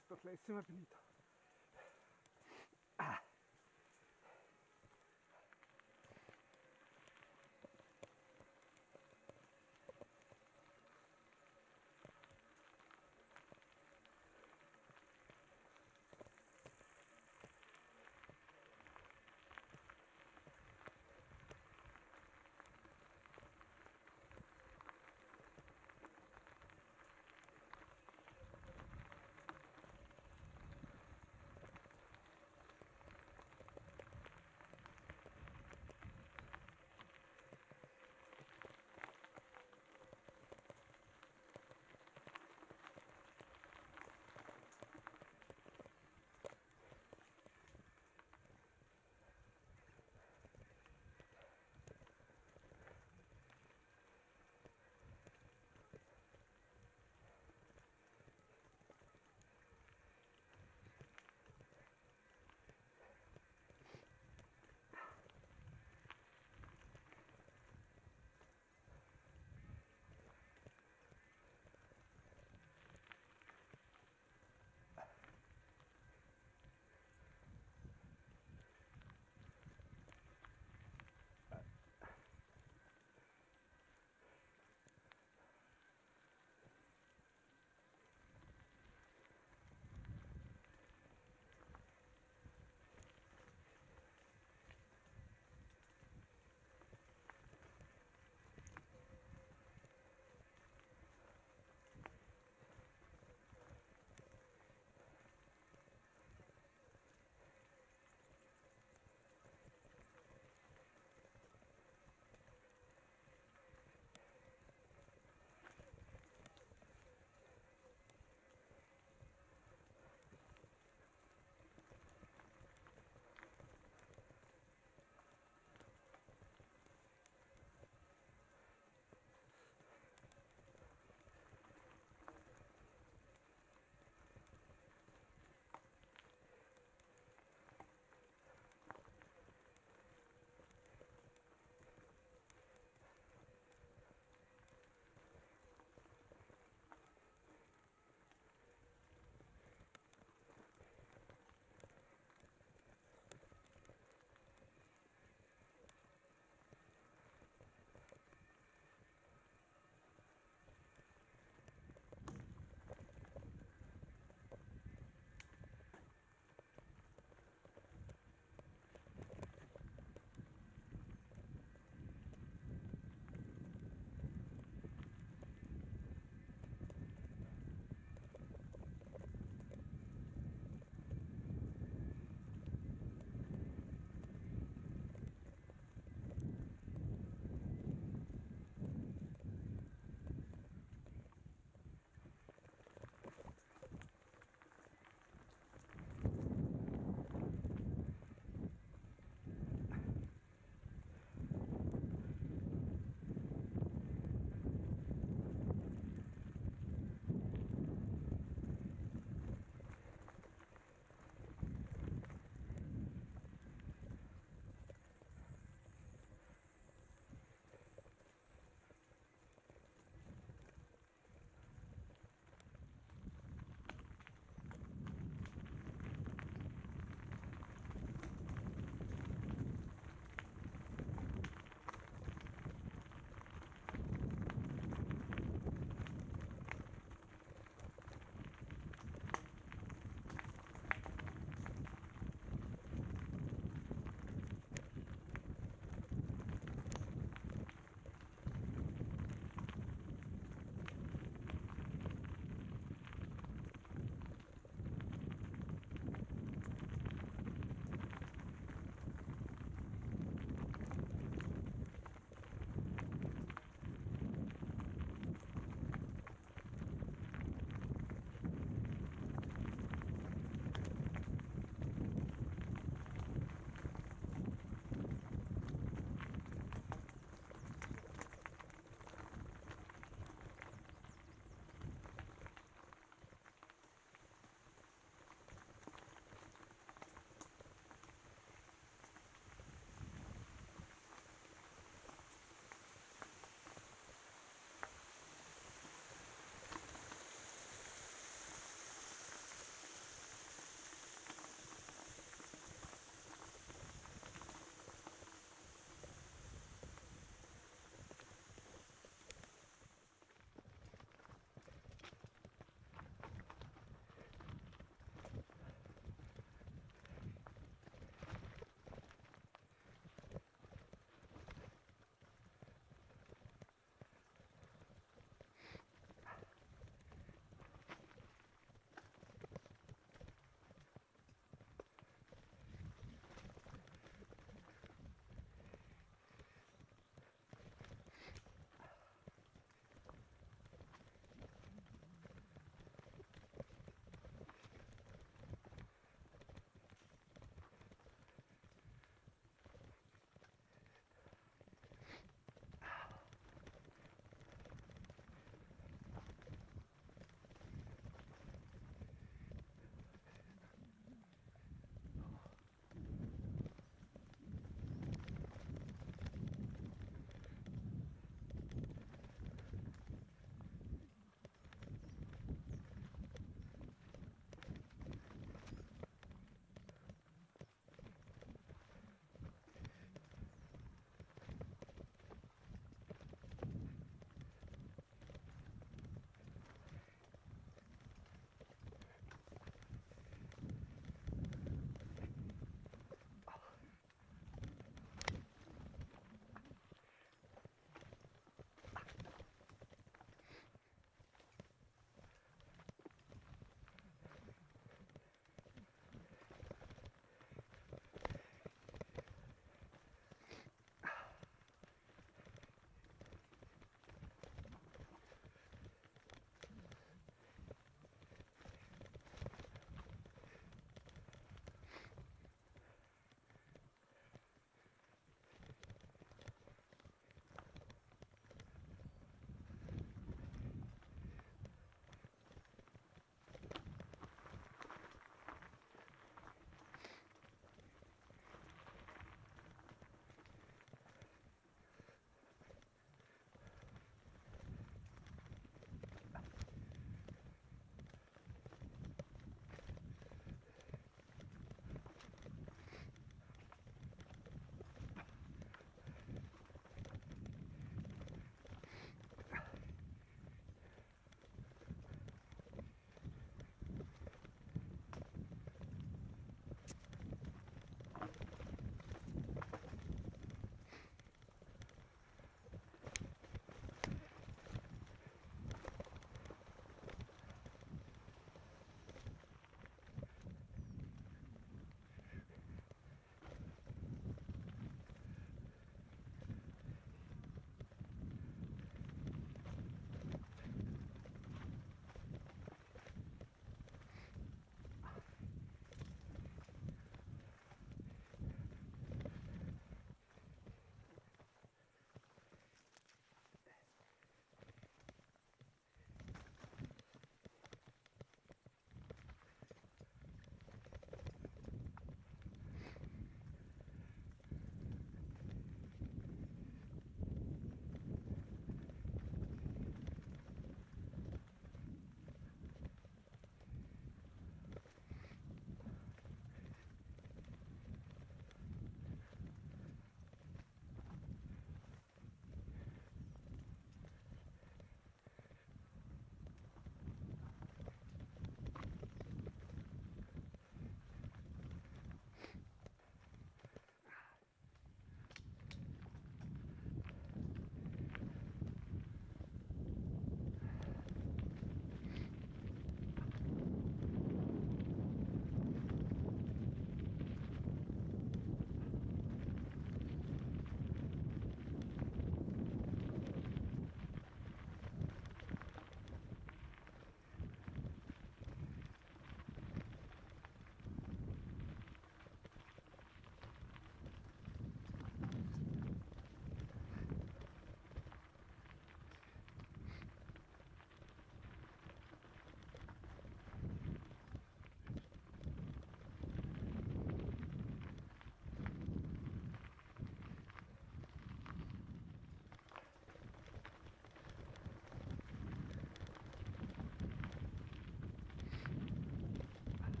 sto classimo è finita.